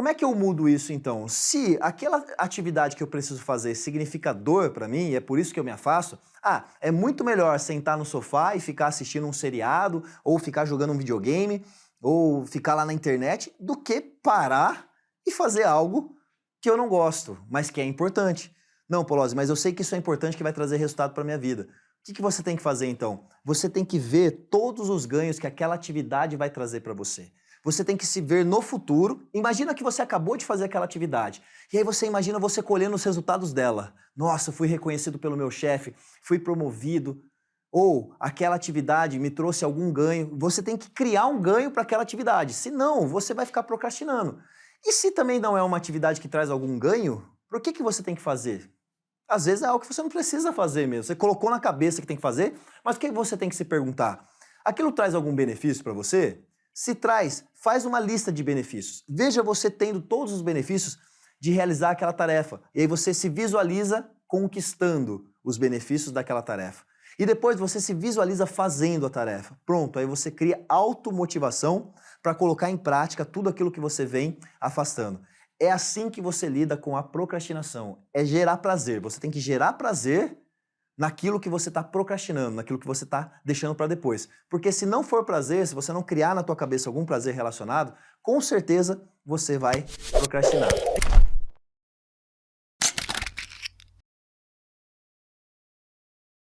Como é que eu mudo isso então? Se aquela atividade que eu preciso fazer significa dor para mim, e é por isso que eu me afasto, ah, é muito melhor sentar no sofá e ficar assistindo um seriado, ou ficar jogando um videogame, ou ficar lá na internet, do que parar e fazer algo que eu não gosto, mas que é importante. Não, Polozzi, mas eu sei que isso é importante, que vai trazer resultado para minha vida. O que, que você tem que fazer então? Você tem que ver todos os ganhos que aquela atividade vai trazer para você. Você tem que se ver no futuro. Imagina que você acabou de fazer aquela atividade. E aí você imagina você colhendo os resultados dela. Nossa, fui reconhecido pelo meu chefe, fui promovido. Ou aquela atividade me trouxe algum ganho. Você tem que criar um ganho para aquela atividade. Senão, você vai ficar procrastinando. E se também não é uma atividade que traz algum ganho, por que, que você tem que fazer? Às vezes é algo que você não precisa fazer mesmo. Você colocou na cabeça que tem que fazer, mas o que você tem que se perguntar? Aquilo traz algum benefício para você? Se traz, faz uma lista de benefícios. Veja você tendo todos os benefícios de realizar aquela tarefa. E aí você se visualiza conquistando os benefícios daquela tarefa. E depois você se visualiza fazendo a tarefa. Pronto, aí você cria automotivação para colocar em prática tudo aquilo que você vem afastando. É assim que você lida com a procrastinação. É gerar prazer. Você tem que gerar prazer naquilo que você está procrastinando, naquilo que você está deixando para depois. Porque se não for prazer, se você não criar na tua cabeça algum prazer relacionado, com certeza você vai procrastinar.